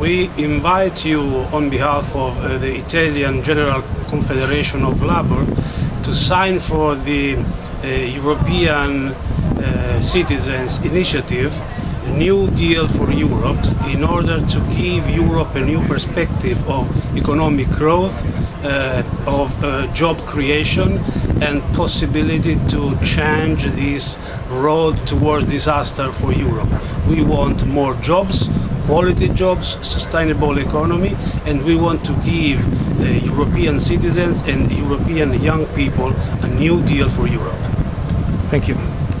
We invite you on behalf of uh, the Italian General Confederation of Labour to sign for the uh, European uh, Citizens Initiative New Deal for Europe in order to give Europe a new perspective of economic growth, uh, of uh, job creation and possibility to change this road toward disaster for Europe. We want more jobs, quality jobs, sustainable economy, and we want to give uh, European citizens and European young people a new deal for Europe. Thank you.